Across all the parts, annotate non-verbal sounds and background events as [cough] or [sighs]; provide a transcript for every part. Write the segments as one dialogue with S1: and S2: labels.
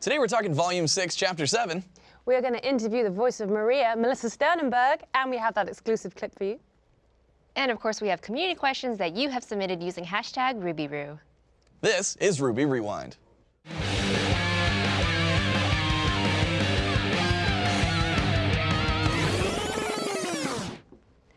S1: Today we're talking Volume 6, Chapter 7.
S2: We are going to interview the voice of Maria, Melissa Sternenberg, and we have that exclusive clip for you.
S3: And of course, we have community questions that you have submitted using hashtag RubyRoo.
S1: This is RWBY Rewind.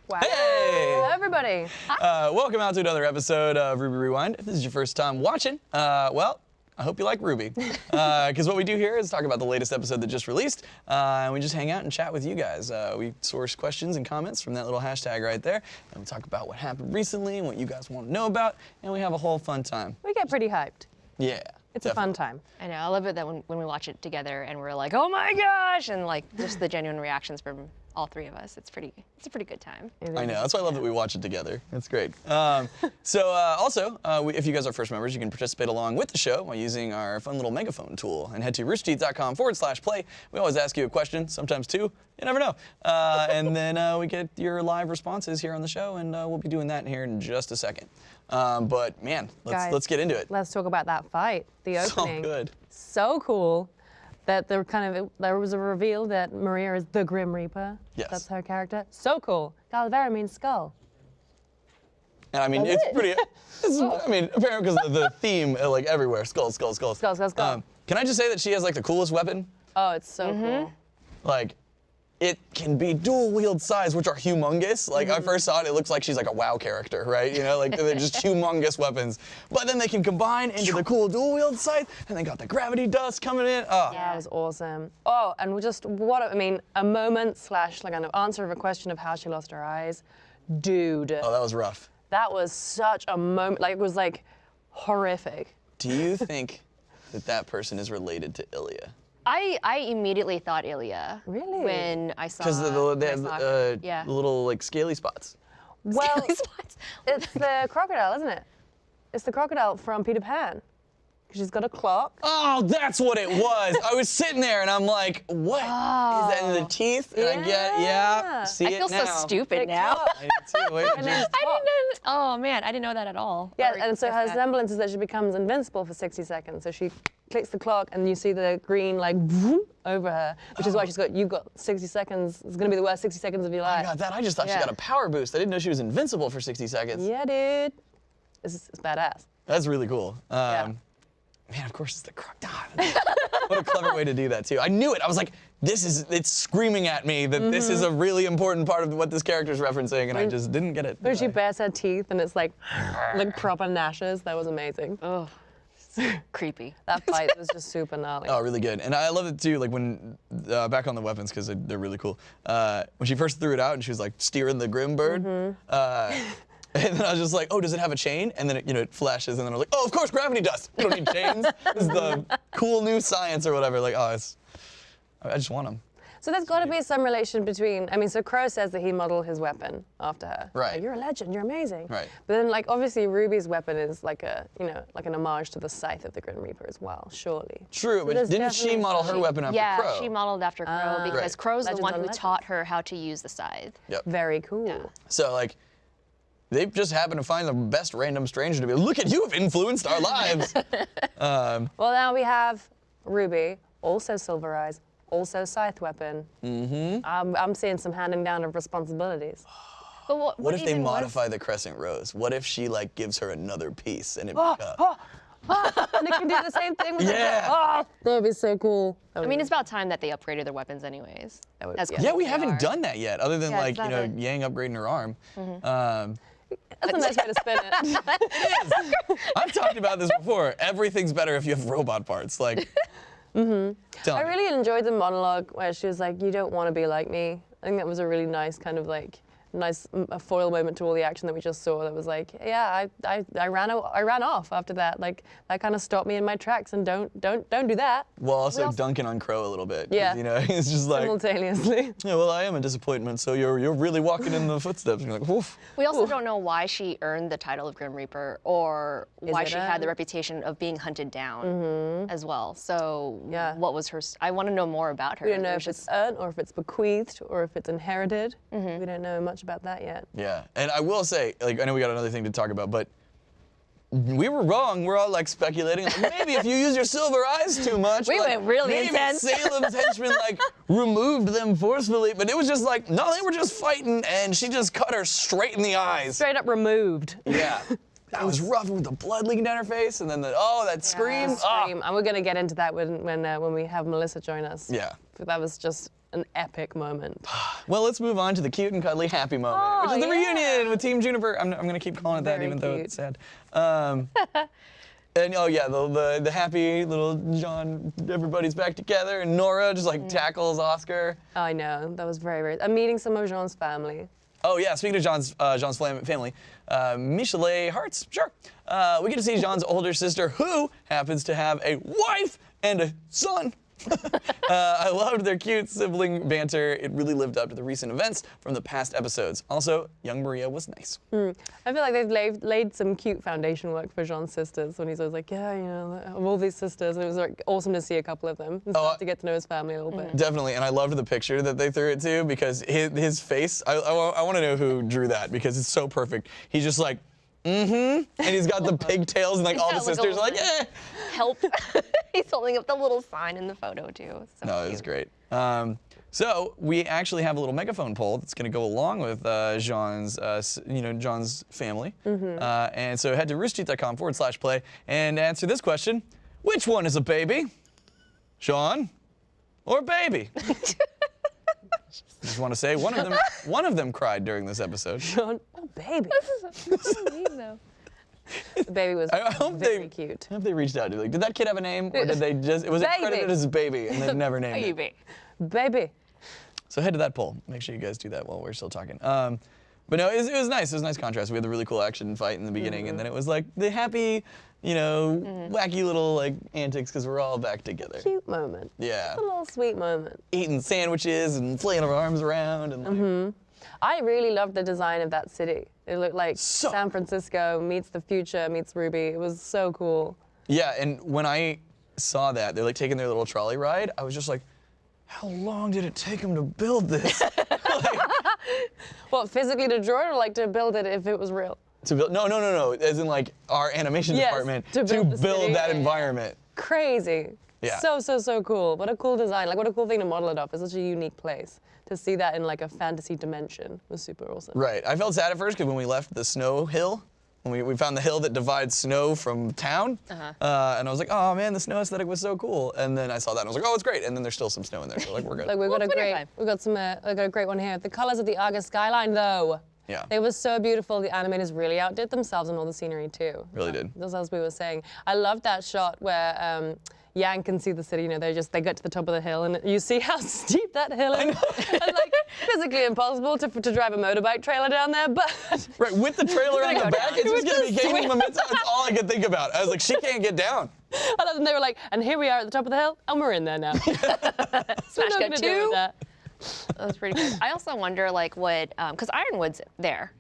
S2: Wow.
S1: Hey!
S2: Hello, everybody.
S1: Uh, welcome out to another episode of RWBY Rewind. If this is your first time watching, uh, well, I hope you like RWBY. [laughs] Because what we do here is talk about the latest episode that just released, uh, and we just hang out and chat with you guys. Uh, we source questions and comments from that little hashtag right there, and we talk about what happened recently and what you guys want to know about, and we have a whole fun time.
S2: We get pretty hyped.
S1: Yeah.
S2: It's a fun time.
S3: I know, I love it that when, when we watch it together and we're like, oh my gosh, and like just the genuine reactions from all three of us. It's pretty, it's a pretty good time.
S1: I know. That's why I love that we watch it together. It's great. Um, so uh, also, uh, we, if you guys are first members, you can participate along with the show by using our fun little megaphone tool and head to roosterteeth.com forward slash play. We always ask you a question, sometimes two. You never know. Uh, and then uh, we get your live responses here on the show, and uh, we'll be doing that here in just a second. Um, but man, let's
S2: Guys,
S1: let's get into it.
S2: Let's talk about that fight, the opening.
S1: So
S2: opening.
S1: good.
S2: So cool that there kind of there was a reveal that Maria is the Grim Reaper.
S1: Yes.
S2: That's her character. So cool. Calavera means skull.
S1: And I mean,
S2: That's
S1: it's
S2: it.
S1: pretty. [laughs] It's, I mean, apparently because the, the theme, uh, like everywhere, skull, skull, skull,
S2: Skull, skull, skull.
S1: can I just say that she has like the coolest weapon?
S2: Oh, it's so
S1: Mm-hmm.
S2: cool.
S1: like it can be dual wield size, which are humongous. Like I mm-hmm. first saw it, it looks like she's like a WoW character, right? You know, like they're just [laughs] humongous weapons. But then they can combine into the cool dual wield size, and they got the gravity dust coming in. Ah. Oh,
S2: That was awesome. Oh, and we just what I mean, a moment slash like an answer of a question of how she lost her eyes. Dude,
S1: oh, that was rough.
S2: that was such a moment. Like it was like horrific.
S1: Do you [laughs] think that that person is related to Ilia?
S3: I, I immediately thought Ilia.
S2: Really?
S3: When I saw.
S1: Because the, the, they have uh,
S3: yeah.
S1: the little like scaly spots.
S2: Well,
S3: Scaly [laughs] spots.
S2: it's the crocodile, isn't it? It's the crocodile from Peter Pan. 'Cause She's got a clock.
S1: Oh, that's what it was. I was sitting there and I'm like, what is that in the teeth? And I get, yeah,
S2: Yeah.
S1: see
S3: I
S1: it
S3: feel so stupid
S2: Big
S3: now.
S1: I did too. Wait, [laughs]
S2: And then
S1: just-
S3: I didn't. Oh man, I didn't know that at all.
S2: Yeah, and so her
S3: that.
S2: semblance is that she becomes invincible for 60 seconds. So she clicks the clock, and you see the green like vroom over her, which is why she's got you've got 60 seconds. It's gonna be the worst 60 seconds of your
S1: Oh I
S2: life.
S1: got that. I just thought
S2: Yeah.
S1: she got a power boost. I didn't know she was invincible for 60 seconds.
S2: Yeah, dude. It's, it's badass.
S1: That's really cool. Um, Man, of course it's the crocodile. [laughs] what a clever way to do that too. I knew it. I was like, this is it's screaming at me that this is a really important part of what this character's referencing, and I just didn't get it.
S2: When she
S1: did
S2: bares her teeth and it's like like proper gnashes. That was amazing.
S3: Oh, creepy.
S2: That [laughs] fight was just super gnarly.
S1: Oh, really good. And I love it too, like when, uh, back on the weapons, because they're really cool. Uh, when she first threw it out and she was like steering the Grim Bird, uh, [laughs] and then I was just like, oh, does it have a chain? And then it, you know, it flashes, and then I was like, oh, of course, gravity dust. You don't need chains. this is the [laughs] cool new science or whatever. Like, oh, it's, I just want them.
S2: So there's got to be some relation between. I mean, so Qrow says that he modeled his weapon after her.
S1: Right.
S2: Like, you're a legend. You're amazing.
S1: Right.
S2: But then, like, obviously, Ruby's weapon is like a, you know, like an homage to the scythe of the Grim Reaper as well. Surely.
S1: True, but didn't she model her
S2: some-
S1: weapon after
S3: yeah,
S1: Qrow?
S3: Yeah, she modeled after Qrow
S2: Ah.
S3: because
S1: Right.
S3: Qrow's
S2: Legends
S3: the one
S2: on
S3: who
S2: Legends.
S3: taught her how to use the scythe.
S1: Yep.
S2: Very cool.
S1: So like, they just happen to find the best random stranger to be. Look at you have influenced our lives. [laughs] um,
S2: Well, now we have Ruby, also Silver Eyes, also Scythe weapon. Mm-hmm. I'm, I'm seeing some handing down of responsibilities. [sighs]
S3: But what,
S1: what if they
S3: even was-
S1: modify the crescent rose? What if she like gives her another piece and it? [gasps]
S2: Oh,
S1: uh, [gasps] [gasps]
S2: and it can do the same thing with
S1: Yeah.
S2: the [laughs] Oh, that would be so cool.
S3: I mean, it's about time that they upgraded their weapons, anyways.
S2: That would-
S3: As
S2: yeah.
S3: cool
S1: yeah, we
S3: they
S1: haven't
S3: are.
S1: done that yet, other than
S3: Yeah,
S1: like you know
S3: a-.
S1: Yang upgrading her arm. Um,
S2: that's a nice way to spin it. [laughs]
S1: I've talked about this before. Everything's better if you have robot parts. Like, mm-hmm. tell
S2: I really enjoyed the monologue where she was like, "You don't want to be like me." I think that was a really nice kind of like nice mm, a foil moment to all the action that we just saw. That was like, yeah, I, I, I ran o- I ran off after that. Like that kind of stopped me in my tracks. And don't don't don't do that
S1: Well, also
S3: also-
S1: dunking on Qrow a little bit.
S2: Yeah.
S1: You know, [laughs] it's just like,
S2: simultaneously. [laughs]
S1: yeah, well, I am a disappointment. So you're you're really walking in the footsteps. You're like, woof.
S3: We also don't know why she earned the title of Grim Reaper or why
S2: it
S3: she had the reputation of being hunted down as well. So
S2: Yeah.
S3: what was her? I want to know more about her.
S2: We don't know if
S3: was
S2: it's earned or if it's bequeathed or if it's inherited.
S3: Mm-hmm.
S2: We don't know much about that yet.
S1: Yeah, and I will say, like, I know we got another thing to talk about, but we were wrong. We're all like speculating. Like, maybe if you use your silver eyes too much. [laughs]
S3: We
S1: like,
S3: went really
S1: maybe
S3: intense.
S1: Salem's henchmen like removed them forcefully, but it was just like no, they were just fighting, and she just cut her straight in the eyes.
S2: Straight up removed.
S1: Yeah. [laughs] That was rough with the blood leaking down her face, and then the oh that scream. Ah.
S2: Scream. And we're gonna get into that when when uh, when we have Melissa join us.
S1: Yeah.
S2: That was just an epic moment. [sighs]
S1: Well, let's move on to the cute and cuddly happy moment,
S2: Oh,
S1: which is the
S2: yeah.
S1: reunion with Team JNPR. I'm, I'm gonna keep calling it that,
S2: Very
S1: even though it's sad. Um, [laughs] and oh yeah, the, the the happy little Jaune. Everybody's back together, and Nora just
S2: Mm.
S1: like tackles Oscar.
S2: Oh, I know that was very very. I'm meeting some of Jaune's family.
S1: Oh yeah, speaking of Jaune's uh, Jaune's family, uh, Michelet Hearts, sure. Uh, we get to see Jaune's older sister, who happens to have a wife and a son. [laughs] uh, I loved their cute sibling banter. It really lived up to the recent events from the past episodes. Also, young Maria was nice.
S2: I feel like they've laid, laid some cute foundation work for Jaune's sisters when he's always like, yeah, you know, of all these sisters. And it was like awesome to see a couple of them and
S1: Oh,
S2: start
S1: I-
S2: to get to know his family a little bit.
S1: Definitely, and I loved the picture that they threw it to because his, his face, I, I, want to know who drew that because it's so perfect. He's just like, mm-hmm, and he's got the [laughs] pigtails and like all the
S3: like,
S1: sisters are like, eh.
S3: Help. [laughs] [laughs] He's holding up the little sign in the photo too. So
S1: No, it was great. Um, so we actually have a little megaphone poll that's going to go along with uh, Jaune's, uh, you know, Jaune's family. Uh, and so head to roosterteeth.com forward slash play and answer this question: Which one is a baby, Jaune, or baby? Just want to say one of them, [laughs] one of them cried during this episode.
S2: Jaune, oh baby, this is weird
S3: though.
S2: the baby was
S1: I, I hope
S2: very
S1: they,
S2: cute.
S1: I hope they reached out to like, did that kid have a name, or did they [laughs] just was it
S2: Baby.
S1: credited as a baby and they never named it?
S3: Baby.
S2: Baby.
S1: So head to that poll. Make sure you guys do that while we're still talking. Um, but no, it was, it was nice. It was a nice contrast. We had the really cool action fight in the beginning, and mm-hmm. then it was like the happy, you know, mm-hmm. wacky little like antics because we're all back together.
S2: Cute moment.
S1: Yeah,
S2: A little sweet moment.
S1: eating sandwiches and flailing our arms around and like, mm-hmm.
S2: I really loved the design of that city. It looked like
S1: So-
S2: San Francisco meets the future meets RWBY. It was so cool.
S1: yeah. And when I saw that they're like taking their little trolley ride, I was just like, how long did it take them to build this? [laughs] Like, [laughs]
S2: What, physically to draw it or like to build it if it was real?
S1: to build? No, no, no, no. As in like our animation
S2: Yes,
S1: department
S2: to build the city.
S1: that environment.
S2: Crazy.
S1: Yeah.
S2: So, so, so cool. What a cool design. Like, what a cool thing to model it off. It's such a unique place. To see that in like a fantasy dimension was super awesome.
S1: Right. I felt sad at first because when we left the snow hill, when we, we found the hill that divides snow from town, uh and I was like, oh man, the snow aesthetic was so cool. And then I saw that and I was like, oh, it's great. And then there's still some snow in there, so like we're good. [laughs]
S2: Like we've got a great, we've got some, uh, we've got a great one here. The colors of the Argus skyline, though.
S1: Yeah.
S2: They were so beautiful. The animators really outdid themselves on all the scenery too.
S1: Really did.
S2: Just as we were saying, I love that shot where um, Yang can see the city. You know, they just they get to the top of the hill and you see how [laughs] steep that hill is. [laughs] it's like physically impossible to, to drive a motorbike trailer down there, but [laughs]
S1: right, with the trailer on the back,
S3: down.
S1: it's just
S2: With
S1: gonna be gaining momentum. That's all I could think about. I was like, she can't get down.
S2: and then they were like, and here we are at the top of the hill, and we're in there now.
S3: Smash
S2: What are we
S3: cut
S2: gonna do with
S3: two.
S2: That?
S3: That was pretty good. I also wonder, like, what, um, because Ironwood's there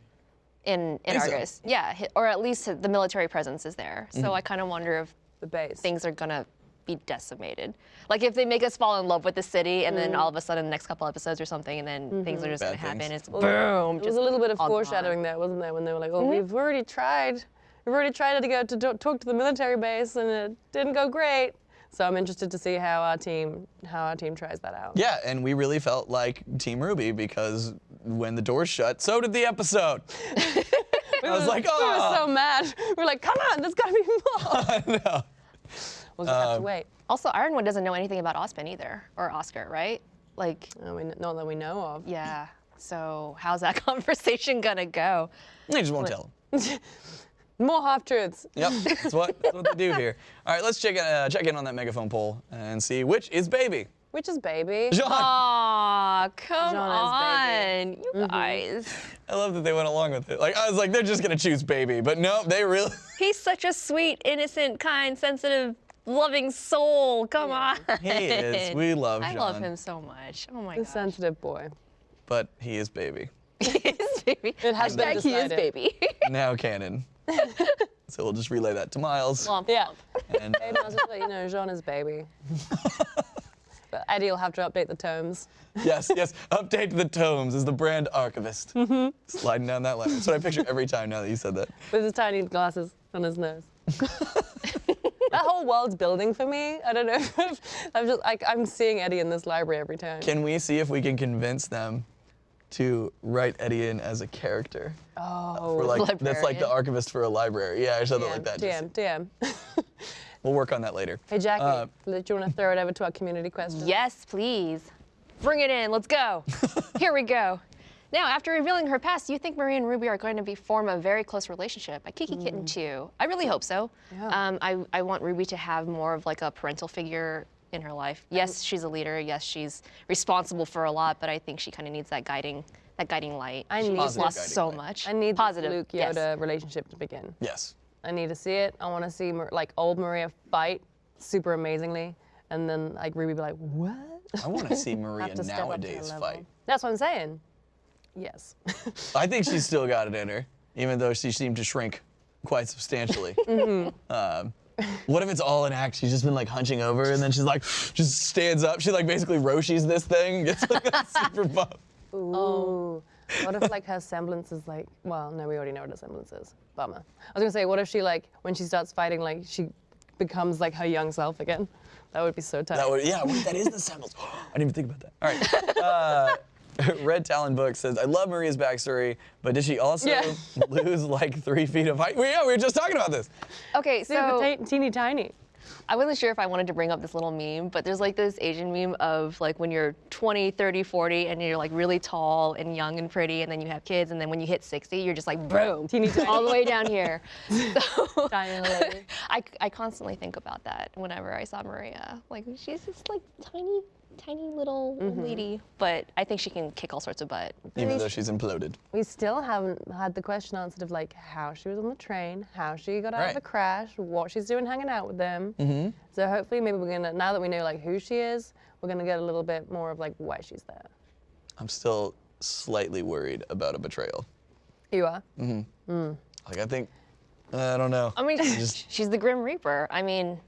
S3: in, in
S1: Think so.
S3: Argus. Yeah, or at least the military presence is there. So
S1: Mm-hmm.
S3: I kind of wonder if
S2: The base.
S3: things are gonna be decimated. Like if they make us fall in love with the city, and then all of a mm. sudden, the next couple episodes or something, and then things are mm-hmm.
S1: just
S3: gonna happen.
S1: things.
S3: It's boom.
S2: There was a little bit of
S3: all gone.
S2: foreshadowing there, wasn't there, when they were like, "Oh, mm-hmm. we've already tried, we've already tried to go to talk to the military base, and it didn't go great." So I'm interested to see how our team, how our team tries that out.
S1: Yeah, and we really felt like Team Ruby because when the doors shut, so did the episode. [laughs] I was like, oh,
S2: We were so mad. We were like, "Come on, there's got to be [laughs] more."
S1: no.
S2: We'll just have to
S1: Um,
S2: wait.
S3: Also, Ironwood doesn't know anything about Ozpin either, or Oscar, right? Like,
S2: I mean, not that we know of.
S3: yeah. So how's that [laughs] conversation gonna go?
S1: They just won't tell them.
S2: More half truths.
S1: Yep, that's what, that's what they do here. All right, let's check, uh, check in on that megaphone poll and see which is baby.
S2: Which is baby.
S1: John,
S3: Aw, come
S2: Genre
S3: on,
S2: is
S3: you guys.
S1: I love that they went along with it. Like I was like, they're just gonna choose baby, but no, they really. [laughs]
S3: He's such a sweet, innocent, kind, sensitive, loving soul. Come on.
S1: He is. We love him. [laughs]
S3: I love him so much. Oh my
S2: The
S3: gosh.
S2: sensitive boy.
S1: but he is baby. [laughs]
S3: he is baby.
S2: It has been
S3: Hashtag he is baby.
S1: Now canon. [laughs] so we'll just relay that to Miles.
S3: Womp
S2: Yeah.
S1: And
S2: Hey, I'll just let you know, Jaune is baby. [laughs] but Eddie will have to update the tomes.
S1: yes, yes. [laughs] Update the tomes as the brand archivist.
S2: Mm-hmm.
S1: Sliding down that ladder. That's what I picture every time now that you said that.
S2: With his tiny glasses. on his nose. that whole world's building for me. I don't know. if I'm just like I'm seeing Eddie in this library every time.
S1: Can we see if we can convince them to write Eddie in as a character.
S2: oh,
S1: For like that's like the archivist for a library. Yeah, or something
S2: DM,
S1: like that. Just-
S2: DM, DM. [laughs]
S1: we'll work on that later.
S2: hey Jackie,
S1: Uh,
S2: do you want to throw it over to our community question?
S3: Yes, please. Bring it in. Let's go. [laughs] Here we go. Now, after revealing her past, you think Marie and Ruby are going to be form a very close relationship? A Kiki Kitten too. I really hope so.
S2: Yeah.
S3: Um, I, I want Ruby to have more of like a parental figure in her life. Yes, she's a leader. Yes, she's responsible for a lot, but I think she kind of needs that guiding that guiding light.
S2: I
S3: She's
S2: need
S3: lost so
S1: light.
S3: much.
S2: I need
S3: positive
S2: the Luke
S3: yes.
S2: Yoda relationship to begin.
S1: Yes.
S2: I need to see it. I want to see Mar- like old Maria fight super amazingly, and then like Ruby be like, "What?"
S1: I want to see [laughs] Maria
S2: to step up to her
S1: nowadays fight.
S2: That's what I'm saying. Yes. [laughs]
S1: I think she's [laughs] still got it in her, even though she seemed to shrink quite substantially. Um, what if it's all an act? She's just been like hunching over, and then she's like, just stands up. She like basically Roshi's this thing, gets like a [laughs] super buff.
S2: Ooh. What if like her semblance is like? Well, no, we already know what her semblance is. Bummer. I was gonna say, what if she like when she starts fighting, like she becomes like her young self again? That would be so tight.
S1: That would, yeah, wait, that is the semblance. [gasps] I didn't even think about that. All right. [laughs] Uh, [laughs] Red Talon Book says, I love Maria's backstory, but did she also
S2: Yeah. [laughs]
S1: lose like three feet of height? Well, yeah, we were just talking about this.
S3: Okay,
S2: Super
S3: so
S2: ta- teeny tiny.
S3: I wasn't sure if I wanted to bring up this little meme, but there's like this Asian meme of like when you're 20, 30, 40, and you're like really tall and young and pretty, and then you have kids, and then when you hit 60, you're just like boom,
S2: Teeny tiny.
S3: all the way down here. [laughs] So
S2: Tiny little lady.
S3: I, I constantly think about that whenever I saw Maria. Like she's just like tiny, tiny little old lady, but I think she can kick all sorts of butt.
S1: Even though she's imploded.
S2: We still haven't had the question answered of like how she was on the train, how she got out
S1: Right.
S2: of the crash, what she's doing hanging out with them. Mm-hmm. So hopefully maybe we're gonna now that we know like who she is, we're gonna get a little bit more of like why she's there.
S1: I'm still slightly worried about a betrayal.
S2: You are. Mm-hmm. Mm.
S1: Like, I think, I don't know.
S3: I mean,
S1: Just- [laughs]
S3: she's the Grim Reaper. I mean,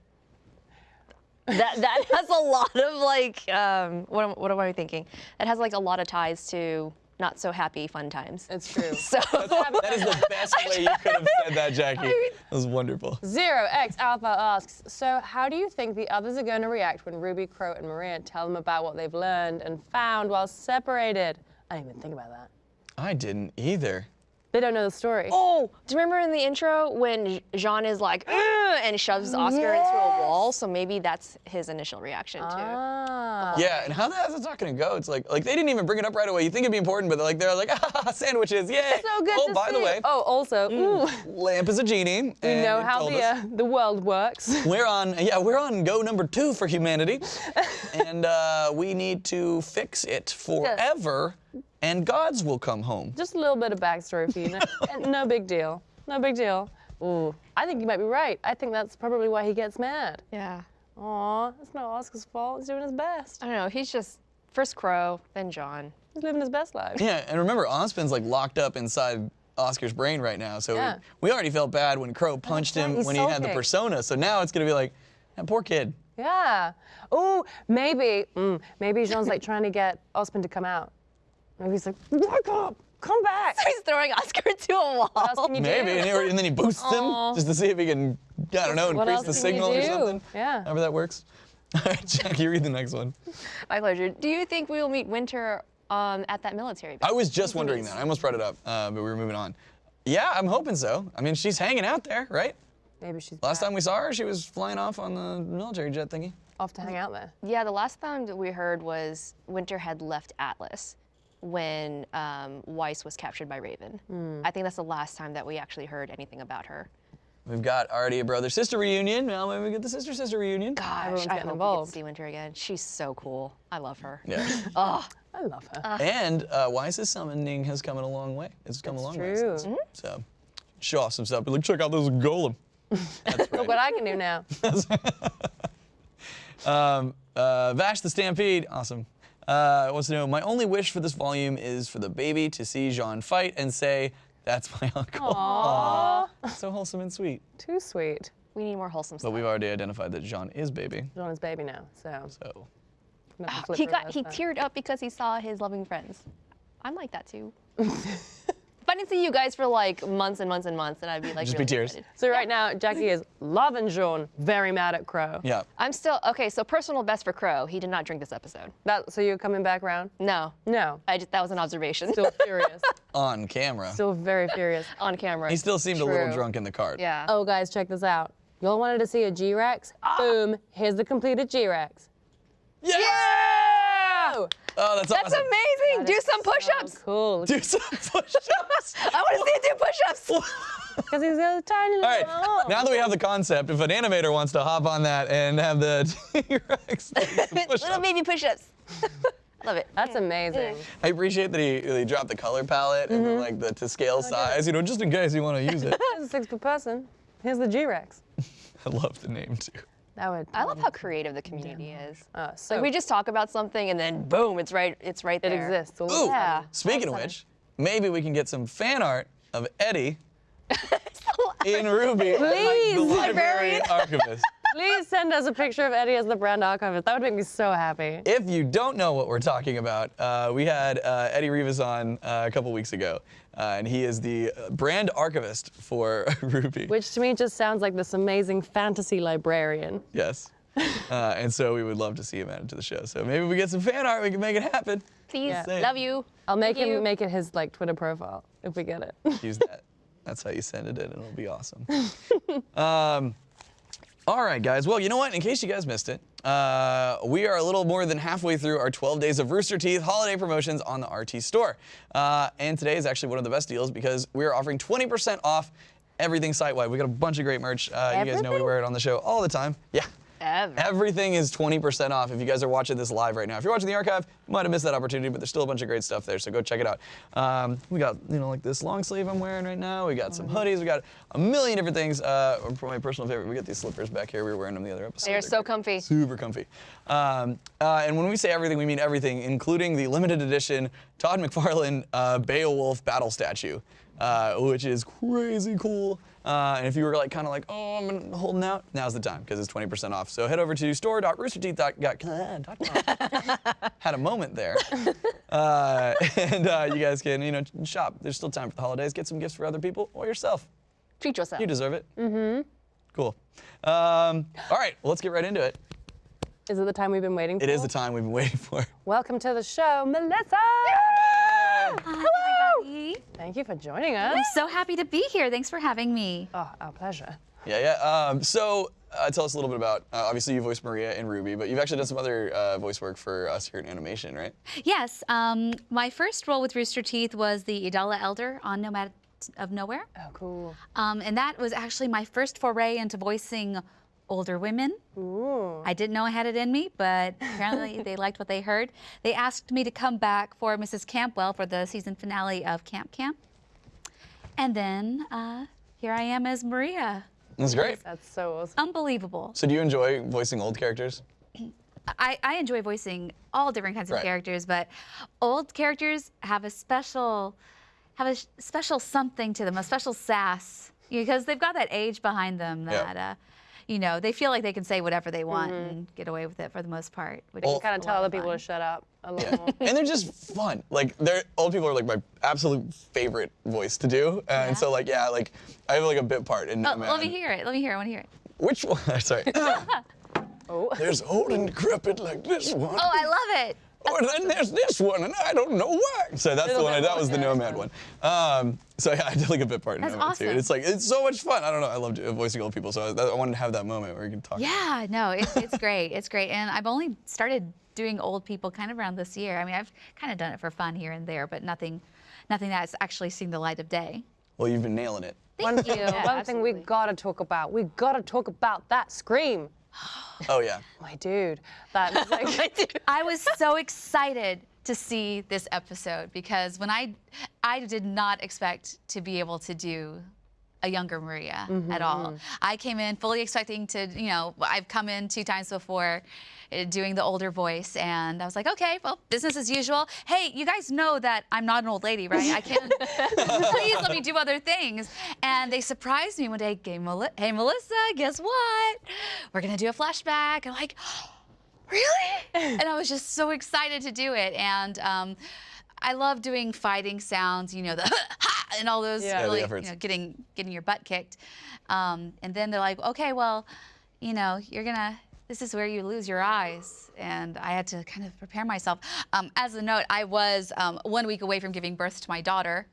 S3: that that [laughs] has a lot of like, um, what am, what am I thinking? That has like a lot of ties to not so happy fun times.
S2: It's true. [laughs]
S3: So
S1: That is the best [laughs] way you could have said that, Jackie. That was wonderful.
S2: Zero X Alpha asks, so how do you think the others are going to react when Ruby, Qrow, and Maria tell them about what they've learned and found while separated? I didn't even think about that.
S1: I didn't either.
S2: They don't know the story.
S3: Oh, do you remember in the intro when Jaune is like, and shoves Oscar into a wall? So maybe that's his initial reaction too.
S2: Ah.
S1: Yeah, and how the how's that gonna go? It's like, like they didn't even bring it up right away. You think it'd be important, but they're like, they're like, ah, sandwiches, yay!
S2: So good
S1: oh,
S2: to
S1: by the way,
S2: Oh, also, ooh,
S1: lamp is a genie.
S2: we
S1: and
S2: know how the uh, the world works. [laughs]
S1: We're on, yeah, we're on go number two for humanity, [laughs] and uh, we need to fix it forever, and gods will come home.
S2: Just a little bit of backstory for you. No, [laughs] no big deal. No big deal. Ooh, I think you might be right. I think that's probably why he gets mad.
S3: Yeah.
S2: Aw, it's not Oscar's fault. He's doing his best.
S3: I don't know. He's just first Qrow, then Jaune.
S2: He's living his best life.
S1: Yeah, and remember, Ozpin's like locked up inside Oscar's brain right now, so
S2: Yeah.
S1: we already felt bad when Qrow punched him
S2: he's
S1: when he had the
S2: sulking.
S1: persona. So now it's gonna be like, that poor kid.
S2: Yeah. Ooh, maybe, mm, maybe Jaune's like trying to get Osmond to come out. Maybe he's like, wake up, come back. [laughs]
S3: So He's throwing Oscar to a wall.
S2: What else can you
S1: Maybe,
S2: do?
S1: and, and then he boosts
S2: Aw.
S1: him just to see if he can, I don't know,
S2: What
S1: increase the signal or something.
S2: Yeah.
S1: However that works. [laughs] All right, Jack, you read the next one.
S3: My pleasure. Do you think we will meet Winter um, at that military base?
S1: I was just wondering that. I almost brought it up, uh, but we were moving on. Yeah, I'm hoping so. I mean, she's hanging out there, right?
S2: Maybe she's
S1: Last
S2: back.
S1: time we saw her, she was flying off on the military jet thingy.
S2: off to hang out there.
S3: Yeah, the last time that we heard was Winter had left Atlas when um, Weiss was captured by Raven. I think that's the last time that we actually heard anything about her.
S1: We've got already a brother sister reunion. Now maybe we get the sister sister reunion.
S3: Gosh,
S2: Everyone's
S3: I
S2: getting
S3: hope we get
S2: involved.
S3: to see Winter again. She's so cool. I love her.
S1: Yeah. [laughs]
S3: Oh,
S2: I love her.
S1: and uh, Weiss's summoning has come a long way. It's come a long way.
S2: true.
S1: since. So show off some stuff. Be like, check out this golem. [laughs] That's
S2: Look what I can do now. [laughs]
S1: Um, uh, Vash the Stampede, awesome. Uh, wants to know, my only wish for this volume is for the baby to see Jaune fight and say, that's my uncle.
S2: Aw,
S1: So wholesome and sweet.
S2: too sweet.
S3: we need more wholesome
S1: But
S3: stuff.
S1: But we've already identified that Jaune is baby.
S2: Jaune is baby now, so.
S1: So
S2: I'm gonna have to flip
S3: he got he
S2: that.
S3: teared up because he saw his loving friends. I'm like that too. [laughs] but I didn't see you guys for like months and months and months, and I'd be like,
S1: Just be tears.
S3: excited.
S2: So right now, Jackie is loving Jaune, very mad at Qrow.
S1: Yeah.
S3: I'm still okay. So personal best for Qrow. He did not drink this episode.
S2: That, so you're coming back around?
S3: No,
S2: No.
S3: I just that was an observation
S2: Still [laughs] furious.
S1: On camera.
S2: Still very furious.
S3: on camera.
S1: he still seemed a little drunk in the cart.
S3: Yeah.
S2: Oh, guys, check this out. Y'all wanted to see a G-Rex? Ah! Boom. Here's the completed G-Rex.
S1: Yeah!
S2: Oh,
S1: Oh, that's,
S3: That's
S1: awesome.
S3: amazing. Do some
S2: so
S3: push-ups.
S2: cool.
S1: Do some [laughs] push-ups.
S3: I want to see you do push-ups. [laughs]
S2: Because he's got a tiny
S1: All
S2: little
S1: right, now that we have the concept, if an animator wants to hop on that and have the [laughs] T-Rex do
S3: Little baby push-ups. I love it.
S2: That's amazing.
S1: I appreciate that he, he dropped the color palette and mm-hmm. like the to scale oh, size, you know, just in case you want to use it.
S2: Here's a six per person. Here's the G-Rex.
S1: I love the name too.
S2: That would.
S3: I love how creative the community is.
S2: Uh, so
S3: Like we just talk about something and then boom, it's right. It's right there.
S2: it exists.
S1: Ooh.
S3: Yeah.
S1: speaking of which, maybe we can get some fan art of Eddie [laughs] in RWBY,
S2: Please.
S1: the library
S3: Librarian.
S1: archivist.
S2: Please send us a picture of Eddie as the brand archivist. That would make me so happy.
S1: If you don't know what we're talking about, uh, we had uh, Eddie Rivas on uh, a couple weeks ago, uh, and he is the uh, brand archivist for [laughs] RWBY.
S2: Which to me just sounds like this amazing fantasy librarian.
S1: Yes. [laughs] Uh, and so we would love to see him added to the show. So maybe we get some fan art, we can make it happen.
S3: Please,
S2: Yeah.
S3: love you.
S2: I'll make
S3: Thank
S2: him
S3: you.
S2: make it his like Twitter profile if we get it.
S1: Use that. [laughs] That's how you send it in, and it'll be awesome. um, all right, guys. Well, you know what? In case you guys missed it, uh, we are a little more than halfway through our 12 days of Rooster Teeth holiday promotions on the RT store. Uh, and today is actually one of the best deals because we are offering 20% off everything site wide. We got a bunch of great merch. Uh, you guys know we wear it on the show all the time. Yeah.
S3: Ever.
S1: Everything is 20% off if you guys are watching this live right now. If you're watching the archive, you might have missed that opportunity, but there's still a bunch of great stuff there, so go check it out. Um, we got, you know, like this long sleeve I'm wearing right now. We got some hoodies. We got a million different things. Uh, for my personal favorite, we got these slippers back here. We were wearing them the other episode.
S3: They're so
S1: great.
S3: comfy.
S1: Super comfy. Um, uh, and when we say everything, we mean everything, including the limited edition Todd McFarlane uh, Beowolf battle statue, uh, which is crazy cool. Uh, and if you were like kind of like, oh, I'm holding out, now's the time because it's 20% off. So head over to store.roosterteeth.com. [laughs] Had a moment there. Uh, [laughs] and uh, you guys can, you know, shop. There's still time for the holidays. Get some gifts for other people or yourself.
S3: Treat yourself.
S1: You deserve it. Mm-hmm. Cool. Um, all right, well, let's get right into it.
S2: Is it the time we've been waiting for?
S1: It is the time we've been waiting for.
S2: Welcome to the show, Melissa.
S4: Hi.
S2: Thank you for joining us.
S4: I'm so happy to be here. Thanks for having me.
S2: Oh, our pleasure.
S1: Yeah, yeah. Um, so uh, tell us a little bit about. Uh, obviously, you voiced Maria in RWBY, but you've actually done some other uh, voice work for us here in animation, right?
S4: Yes, um, my first role with Rooster Teeth was the Idala Elder on Nomad of Nowhere.
S2: Oh, cool.
S4: Um, and that was actually my first foray into voicing older women.
S2: Ooh.
S4: I didn't know I had it in me, but apparently [laughs] they liked what they heard. They asked me to come back for Mrs. Campwell for the season finale of Camp Camp. And then uh, here I am as Maria.
S1: That's great.
S2: That's so awesome.
S4: Unbelievable.
S1: So, do you enjoy voicing old characters?
S4: I, I enjoy voicing all different kinds of
S1: Right.
S4: characters, but old characters have a special have a special something to them, a special sass, because they've got that age behind them
S1: Yeah.
S4: that uh, you know they feel like they can say whatever they want mm-hmm. and get away with it for the most part. Which
S1: Well-
S4: is
S2: Kind of tell
S4: lot
S2: other people to shut up a lot
S1: Yeah. and they're just fun. Like, they're old people are like my absolute favorite voice to do, and
S4: Yeah.
S1: so like yeah, like I have like a bit part in.
S4: Oh,
S1: Nomad.
S4: let me hear it. Let me hear it. I want to hear it.
S1: Which one? [laughs] Sorry. [laughs] [laughs]
S2: Oh.
S1: There's old and decrepit like this one.
S4: Oh, I love it.
S1: Or then there's this one, and I don't know why. So that's the one. I, that was the
S2: more, yeah,
S1: Nomad one. Um, so yeah, [laughs] I did like a bit part in
S4: That's
S1: Nomad too.
S4: awesome.
S1: It's like it's so much fun. I don't know. I loved voicing old people, so I, I wanted to have that moment where you can talk.
S4: Yeah, no, it, it's great. It's great. And I've only started doing old people kind of around this year. I mean, I've kind of done it for fun here and there, but nothing, nothing that's actually seen the light of day.
S1: Well, you've been nailing it.
S4: Thank you.
S2: One thing we
S3: absolutely.
S2: gotta talk about. We gotta talk about that scream. [gasps]
S1: Oh yeah.
S2: My dude. That was like, [laughs]
S4: I was so excited to see this episode because when I I did not expect to be able to do a younger Maria at all. I came in fully expecting to, you know, I've come in two times before uh, doing the older voice and I was like, okay, well, business as usual. Hey, you guys know that I'm not an old lady, right? I can't, [laughs] please let me do other things. And they surprised me one day, hey, hey Melissa, guess what? We're gonna do a flashback. I'm like, really? [laughs] and I was just so excited to do it. And um, I love doing fighting sounds. You know the [laughs] ha and all those
S2: Yeah. Yeah,
S4: you know, getting getting your butt kicked. Um, and then they're like, okay, well, you know, you're gonna. This is where you lose your eyes, and I had to kind of prepare myself. Um, as a note, I was um, one week away from giving birth to my daughter.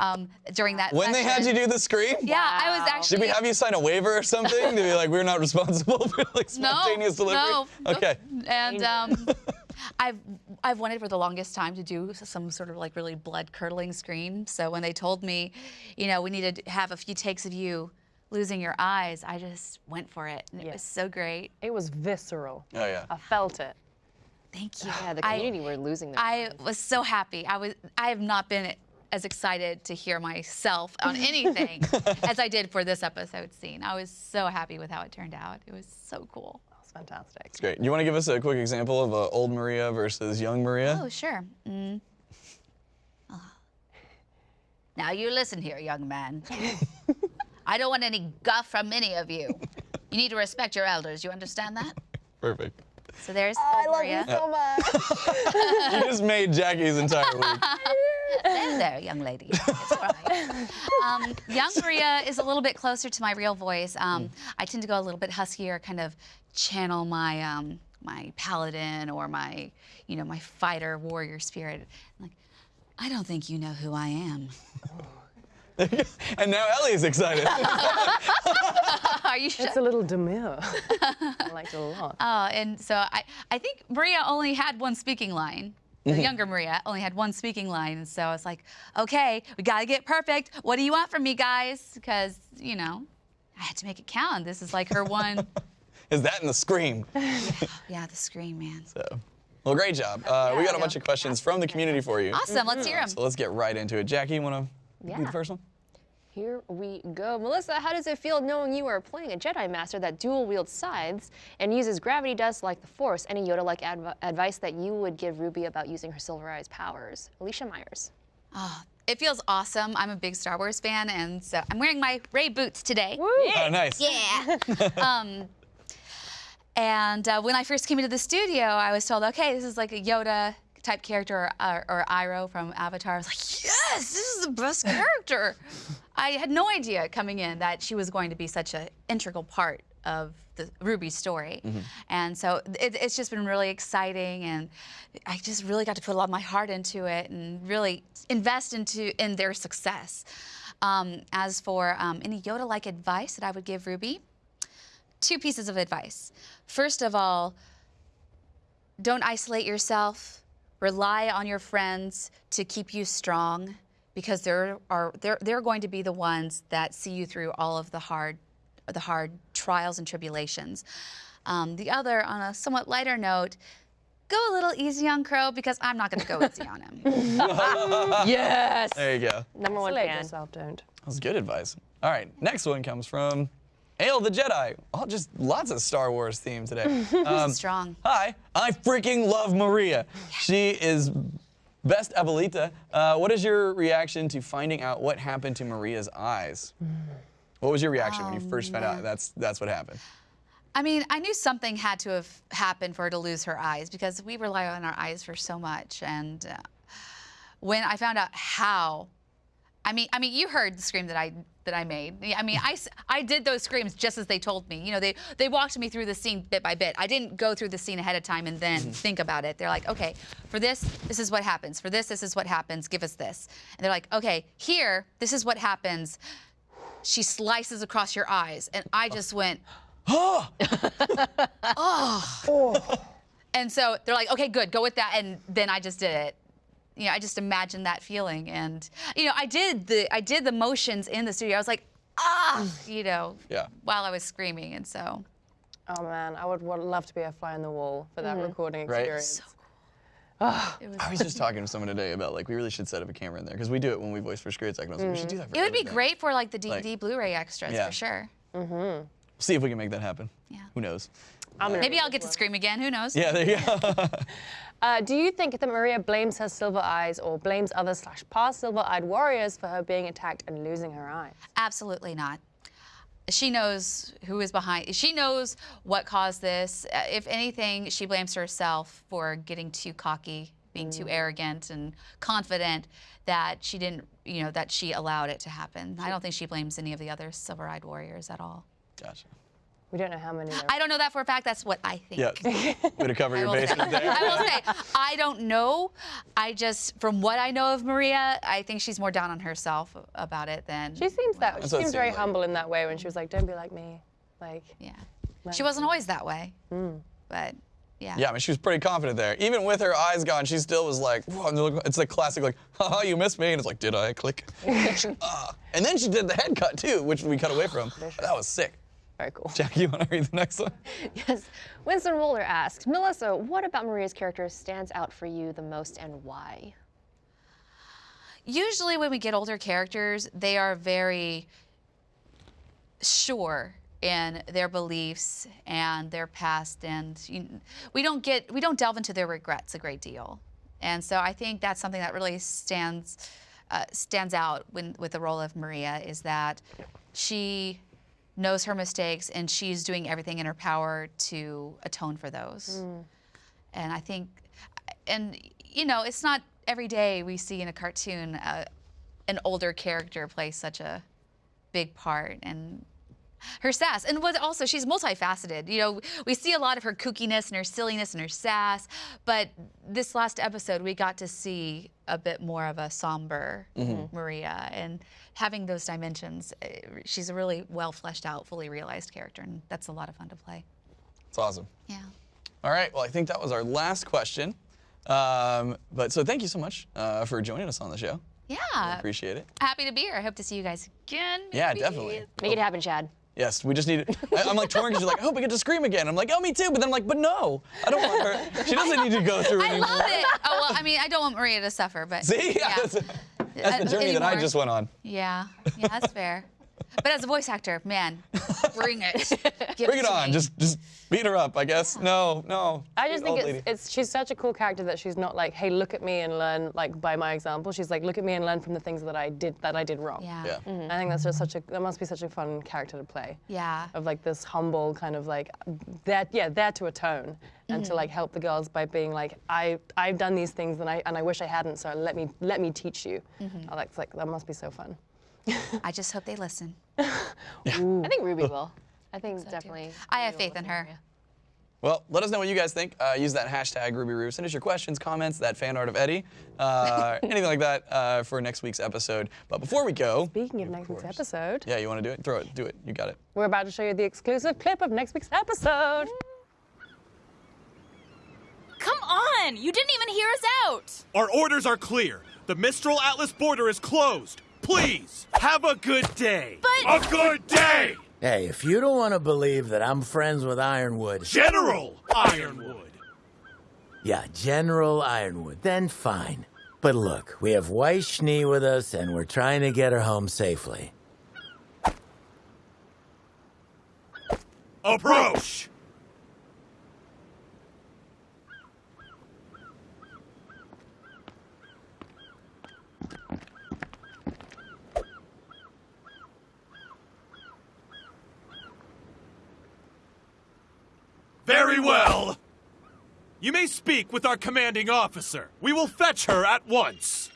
S4: Um, during that
S1: When they had you do the scream?
S4: yeah, I was actually.
S1: Did we have you sign a waiver or something to be like, we're not responsible [laughs] for like
S4: no,
S1: spontaneous delivery?
S4: no. nope.
S1: Okay.
S4: And um, [laughs] I've I've wanted for the longest time to do some sort of like really blood curdling scream. So when they told me, you know, we needed to have a few takes of you losing your eyes, I just went for it, and it was so great.
S2: It was visceral.
S1: Oh yeah.
S2: I felt it.
S4: Thank you. [sighs]
S3: Yeah, the
S4: I-
S3: community were losing their
S4: I was so happy. I was I have not been as excited to hear myself on [laughs] anything as I did for this episode scene. I was so happy with how it turned out. It was so cool.
S2: That fantastic.
S1: It's great. You want to give us a quick example of uh, old Maria versus young Maria?
S4: Oh, sure. Mm. Ah. Now you listen here, young man. [laughs] I don't want any guff from any of you. You need to respect your elders. You understand that?
S1: Perfect.
S4: So there's
S2: I
S4: old
S2: love
S4: Maria.
S2: you so much. [laughs]
S1: You just made Jackie's entire week.
S4: There, there, young lady. It's all right. Um, young Maria is a little bit closer to my real voice. Um, I tend to go a little bit huskier, kind of channel my um, my paladin or my, you know, my fighter warrior spirit. like, I don't think you know who I am. [laughs]
S1: and now Ellie's excited. [laughs]
S4: Are you sure?
S2: It's a little demure. [laughs] I liked it a lot.
S4: Oh, and so I, I think Maria only had one speaking line. The younger Maria only had one speaking line, and so I was like, okay, we gotta get perfect. What do you want from me, guys? Because you know, I had to make it count. This is like her one.
S1: Is that in the scream? [laughs]
S4: yeah, the scream, man.
S1: So, well, great job. Uh, we got a bunch of questions from the community for you.
S4: Awesome. Let's hear them.
S1: So let's get right into it. Jackie, you want to do
S3: Yeah.
S1: the first one?
S3: Here we go. Melissa, how does it feel knowing you are playing a Jedi Master that dual wields scythes and uses gravity dust like the Force? Any Yoda like adv- advice that you would give Ruby about using her Silver Eyes powers? Alicia Myers.
S4: Oh, it feels awesome. I'm a big Star Wars fan, and so I'm wearing my Rey boots today. Woo.
S1: Oh, nice.
S4: Yeah. [laughs] um, and uh, when I first came into the studio, I was told, okay, this is like a Yoda type character or, or Iroh from Avatar. I was like, yes, this is the best [laughs] character. I had no idea coming in that she was going to be such an integral part of the RWBY story. And so it, it's just been really exciting and I just really got to put a lot of my heart into it and really invest into in their success. Um, as for um, any Yoda-like advice that I would give Ruby, two pieces of advice. First of all, don't isolate yourself. Rely on your friends to keep you strong because they're, are, they're, they're going to be the ones that see you through all of the hard, the hard trials and tribulations. Um, the other, on a somewhat lighter note, go a little easy on Qrow because I'm not going to go [laughs] easy on him. [laughs]
S2: yes.
S1: There you go.
S3: Number one
S2: Isolate
S3: fan.
S2: yourself, don't.
S1: That was good advice. All right, next one comes from Ale the Jedi. Oh, just lots of Star Wars theme today. [laughs] Um,
S4: Strong.
S1: Hi, I freaking love Maria. She is best Abuelita. Uh, what is your reaction to finding out what happened to Maria's eyes? What was your reaction when you first found out that's that's what happened?
S4: I mean, I knew something had to have happened for her to lose her eyes because we rely on our eyes for so much. And uh, when I found out how, I mean, I mean, you heard the scream that I that I made. I mean, I, I did those screams just as they told me. You know, they they walked me through the scene bit by bit. I didn't go through the scene ahead of time and then mm-hmm. think about it. They're like, okay, for this, this is what happens. For this, this is what happens. Give us this. And they're like, okay, here, this is what happens. She slices across your eyes, and I just went. [gasps] oh, Oh. And so they're like, okay, good, go with that. And then I just did it. You know, I just imagined that feeling. And, you know, I did the I did the motions in the studio. I was like, ah, you know,
S1: Yeah.
S4: while I was screaming. And so
S2: Oh man, I would, would love to be a fly on the wall for that recording experience.
S1: Right.
S2: experience.
S4: it was
S1: I was just talking to someone today about like we really should set up a camera in there because we do it when we voice for Screwed Second. We should do that. For
S4: it would be
S1: everything.
S4: great for like the DVD
S1: Like-
S4: Blu-ray extras
S1: Yeah.
S4: for sure. Mm-hmm.
S1: See if we can make that happen.
S4: Yeah.
S1: Who knows?
S2: I'm gonna
S4: Maybe I'll
S2: this
S4: get to scream again. Who knows?
S1: Yeah, there you go. [laughs]
S2: Uh, do you think that Maria blames her silver eyes or blames other slash past silver-eyed warriors for her being attacked and losing her eyes?
S4: Absolutely not. She knows who is behind. She knows what caused this. Uh, If anything, she blames herself for getting too cocky being too arrogant and confident that she didn't, you know, that she allowed it to happen. I don't think she blames any of the other silver-eyed warriors at all.
S1: Gotcha.
S2: We don't know how many. There
S4: I don't know that for a fact. That's what I think.
S1: Yeah. [laughs] Way to cover
S4: I
S1: your
S4: will, say,
S1: bases [laughs] there.
S4: I will say, I don't know. I just, from what I know of Maria, I think she's more down on herself about it than.
S2: She seems that. She
S1: That's what it
S2: seems very
S1: like.
S2: humble in that way when she was like, "Don't be like me." Like,
S4: Yeah. She wasn't always that way.
S2: Mm.
S4: But yeah.
S1: Yeah, I mean, she was pretty confident there. Even with her eyes gone, she still was like, Whoa, and look- it's like classic, like, [laughs] haha, you missed me. And it's like, did I? Click. Ah. And then she did the head cut too, which we cut away from. That was sick.
S2: Very cool. [laughs]
S1: Jackie, you want to read the next one? [laughs]
S3: Yes. Winston Roller asks, Melissa, what about Maria's character stands out for you the most and why?
S4: usually when we get older characters, they are very sure in their beliefs and their past, and you, we don't get we don't delve into their regrets a great deal. And so I think that's something that really stands uh, stands out when, with the role of Maria is that she knows her mistakes and she's doing everything in her power to atone for those. And I think, and you know, it's not every day we see in a cartoon uh, an older character play such a big part and her sass and what also she's multifaceted you know we see a lot of her kookiness and her silliness and her sass but this last episode we got to see a bit more of a somber maria and having those dimensions eh, she's a really well fleshed out fully realized character and that's a lot of fun to play
S1: It's awesome.
S4: yeah
S1: All right, well, I think that was our last question. Um, but so thank you so much uh, for joining us on the show.
S4: yeah
S1: Appreciate it.
S4: happy to be here i hope to see you guys again
S1: Yeah,
S4: maybe.
S1: definitely.
S3: Make it happen, Chad.
S1: Yes, we just need. I, I'm like torn because you're like, I hope I get to scream again. I'm like, oh, me too. But then I'm like, but no, I don't want her. She doesn't need to go through
S4: I
S1: anymore.
S4: love it. Oh well, I mean, I don't want Maria to suffer, but
S1: See, [laughs]
S4: yeah,
S1: that's, that's the journey that I just went on.
S4: yeah, yeah, that's fair. But as a voice actor, man, [laughs] bring it. Give
S1: Bring it
S4: to
S1: on.
S4: me.
S1: Just, just beat her up. I guess. No, no.
S2: I just think it's, it's she's such a cool character that she's not like, hey, look at me and learn like by my example. She's like, look at me and learn from the things that I did that I did wrong.
S4: Yeah.
S1: Yeah.
S2: I think that's just such a that must be such a fun character to play.
S4: Yeah.
S2: Of like this humble kind of like that yeah there to atone and
S4: Mm-hmm.
S2: to like help the girls by being like I I've done these things and I and I wish I hadn't so let me let me teach you.
S4: Mm-hmm.
S2: I like like that must be so fun.
S4: I just hope they listen. [laughs]
S3: I think Ruby will. I think definitely.
S4: I have faith in her.
S3: Maria.
S1: Well, let us know what you guys think. Uh, use that hashtag RubyRoo. Send us your questions, comments, that fan art of Eddie, uh, [laughs] anything like that uh, for next week's episode. But before we go,
S2: Speaking of next week's episode,
S1: yeah, you want to do it? Throw it. Do it. You got it.
S2: we're about to show you the exclusive clip of next week's episode.
S5: Come on! You didn't even hear us out!
S6: Our orders are clear. The Mistral Atlas border is closed. Please, have a good day.
S5: But-
S6: A good day!
S7: Hey, if you don't want to believe that I'm friends with Ironwood,
S6: General Ironwood.
S7: yeah, General Ironwood, then fine. But look, we have Weiss Schnee with us, and we're trying to get her home safely.
S6: Approach! Very well. You may speak with our commanding officer. We will fetch her at once.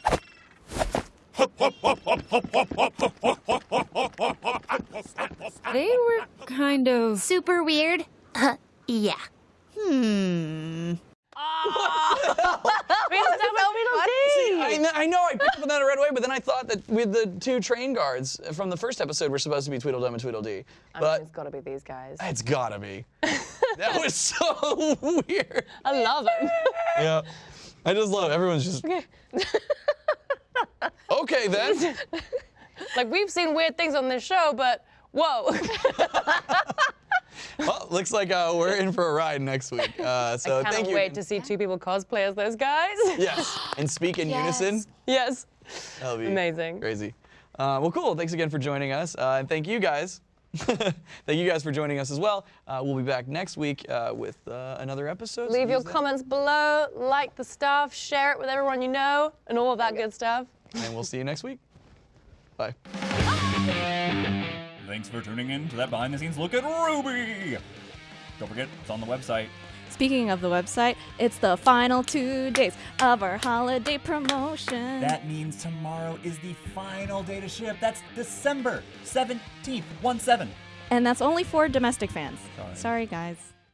S5: They were kind of.
S8: Super weird? Uh, [laughs] yeah.
S2: We just have
S1: I, kn- I know I picked up on that right away, but then I thought that with the two train guards from the first episode were supposed to be Tweedledum and Tweedledee.
S2: I mean,
S1: But
S2: it's got to be these guys.
S1: it's gotta be. [laughs] that was so weird.
S2: I love them.
S1: Yeah. I just love it. everyone's just. [laughs] Okay then.
S2: like we've seen weird things on this show, but whoa. [laughs]
S1: Well, looks like uh, we're in for a ride next week. Uh, so
S2: Cannot
S1: thank you.
S2: wait to see two people cosplay as those guys. [laughs]
S1: Yes, and speak in
S4: Yes.
S1: unison.
S2: yes.
S1: That'll be
S2: Amazing.
S1: Crazy. Uh, well, cool. Thanks again for joining us, uh, and thank you guys. [laughs] thank you guys for joining us as well. Uh, we'll be back next week uh, with uh, another episode. so
S2: Leave your
S1: use that.
S2: comments below, like the stuff, share it with everyone you know, and all of that good stuff.
S1: and we'll see you next week. Bye.
S9: Thanks for tuning in to that behind the scenes look at RWBY. Don't forget, it's on the website. Speaking of the website, it's the final two days of our holiday promotion.
S10: That means tomorrow is the final day to ship. That's December 17th, 1 7.
S9: and that's only for domestic fans.
S10: Sorry.
S9: Sorry, guys.